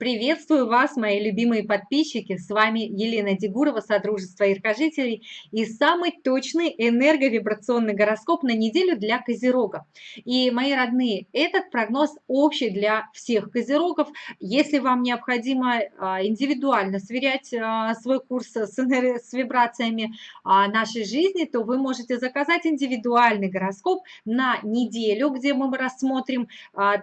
Приветствую вас, мои любимые подписчики! С вами Елена Дегурова, Содружество Иркожителей и самый точный энерговибрационный гороскоп на неделю для Козерога. И, мои родные, этот прогноз общий для всех Козерогов. Если вам необходимо а, индивидуально сверять а, свой курс с, с вибрациями а, нашей жизни, то вы можете заказать индивидуальный гороскоп на неделю, где мы рассмотрим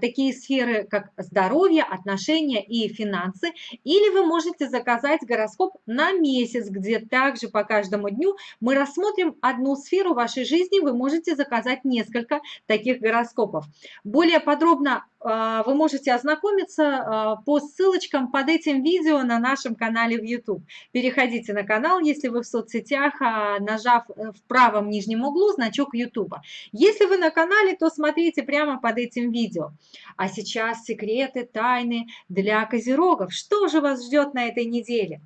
такие сферы, как здоровье, отношения и финансы, или вы можете заказать гороскоп на месяц, где также по каждому дню мы рассмотрим одну сферу вашей жизни, вы можете заказать несколько таких гороскопов. Более подробно а, вы можете ознакомиться а, по ссылочкам под этим видео на нашем канале в YouTube. Переходите на канал, если вы в соцсетях, а, нажав э, в правом нижнем углу значок YouTube. Если вы на канале, то смотрите прямо под этим видео. А сейчас секреты, тайны для козерогов. Что же вас ждет на этой неделе?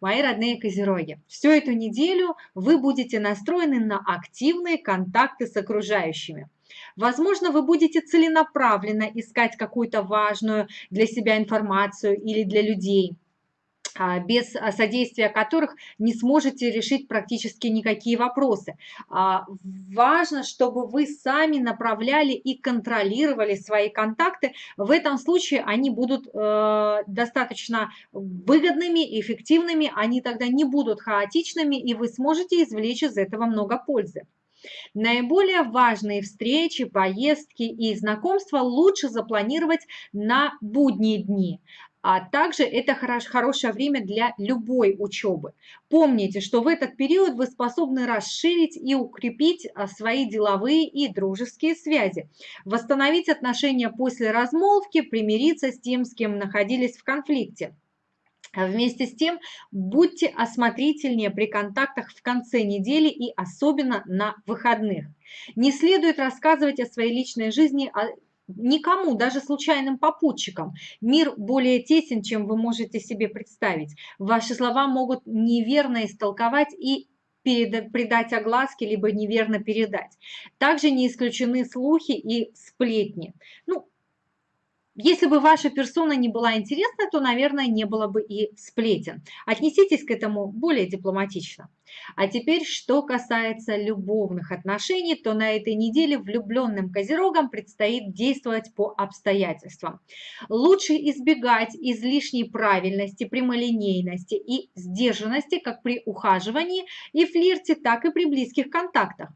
Мои родные козероги, всю эту неделю вы будете настроены на активные контакты с окружающими. Возможно, вы будете целенаправленно искать какую-то важную для себя информацию или для людей без а, содействия которых не сможете решить практически никакие вопросы. А, важно, чтобы вы сами направляли и контролировали свои контакты. В этом случае они будут э, достаточно выгодными, эффективными, они тогда не будут хаотичными, и вы сможете извлечь из этого много пользы. Наиболее важные встречи, поездки и знакомства лучше запланировать на будние дни. А также это хорош, хорошее время для любой учебы. Помните, что в этот период вы способны расширить и укрепить а, свои деловые и дружеские связи, восстановить отношения после размолвки, примириться с тем, с кем находились в конфликте. А вместе с тем, будьте осмотрительнее при контактах в конце недели и особенно на выходных. Не следует рассказывать о своей личной жизни а, никому, даже случайным попутчикам. Мир более тесен, чем вы можете себе представить. Ваши слова могут неверно истолковать и придать огласке, либо неверно передать. Также не исключены слухи и сплетни. Ну, если бы ваша персона не была интересна, то, наверное, не было бы и сплетен. Отнеситесь к этому более дипломатично. А теперь, что касается любовных отношений, то на этой неделе влюбленным козерогам предстоит действовать по обстоятельствам. Лучше избегать излишней правильности, прямолинейности и сдержанности как при ухаживании и флирте, так и при близких контактах.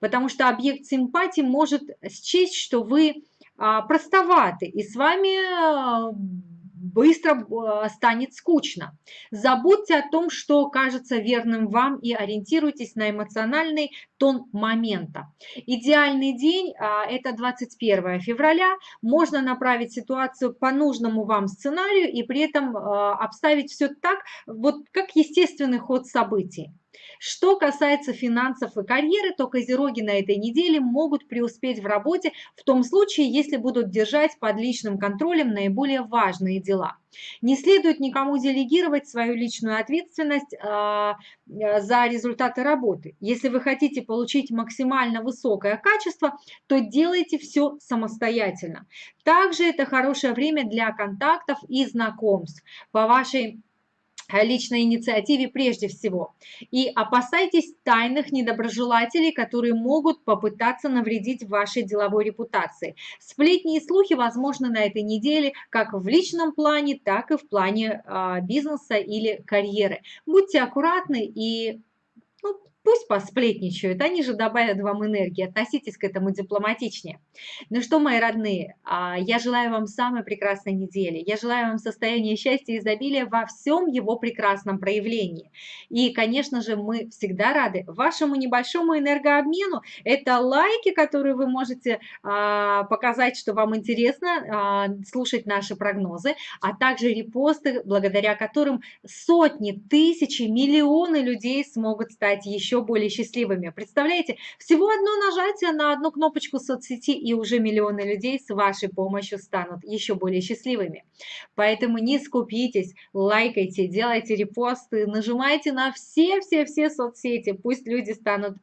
Потому что объект симпатии может счесть, что вы простоваты, и с вами а, быстро а, станет скучно. Забудьте о том, что кажется верным вам и ориентируйтесь на эмоциональный тон момента. Идеальный день – это 21 февраля. Можно направить ситуацию по нужному вам сценарию и при этом обставить все так, вот как естественный ход событий. Что касается финансов и карьеры, то козероги на этой неделе могут преуспеть в работе в том случае, если будут держать под личным контролем наиболее важные дела. Не следует никому делегировать свою личную ответственность э, за результаты работы. Если вы хотите получить максимально высокое качество, то делайте все самостоятельно. Также это хорошее время для контактов и знакомств. По вашей личной инициативе прежде всего. И опасайтесь тайных недоброжелателей, которые могут попытаться навредить вашей деловой репутации. Сплетни и слухи возможны на этой неделе как в личном плане, так и в плане э, бизнеса или карьеры. Будьте аккуратны и ну, Пусть посплетничают, они же добавят вам энергии, относитесь к этому дипломатичнее. Ну что, мои родные, а, я желаю вам самой прекрасной недели, я желаю вам состояния счастья и изобилия во всем его прекрасном проявлении. И, конечно же, мы всегда рады вашему небольшому энергообмену. Это лайки, которые вы можете а, показать, что вам интересно а, слушать наши прогнозы, а также репосты, благодаря которым сотни, тысячи, миллионы людей смогут стать еще еще более счастливыми. Представляете, всего одно нажатие на одну кнопочку соцсети, и уже миллионы людей с вашей помощью станут еще более счастливыми. Поэтому не скупитесь, лайкайте, делайте репосты, нажимайте на все-все-все соцсети, пусть люди станут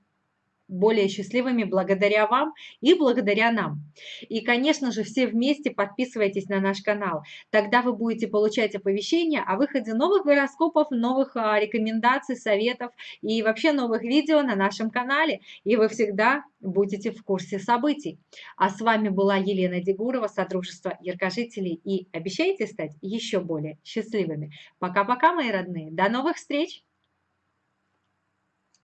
более счастливыми благодаря вам и благодаря нам. И, конечно же, все вместе подписывайтесь на наш канал. Тогда вы будете получать оповещения о выходе новых гороскопов, новых а, рекомендаций, советов и вообще новых видео на нашем канале. И вы всегда будете в курсе событий. А с вами была Елена Дегурова, Содружество Яркожителей. И обещайте стать еще более счастливыми. Пока-пока, мои родные. До новых встреч!